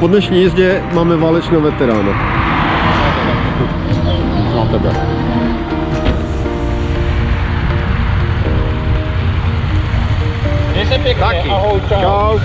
po dnešní jízdě máme válečného veterána. Znám tebe. Měj se pěkně, Taky. ahoj, čau. Čau.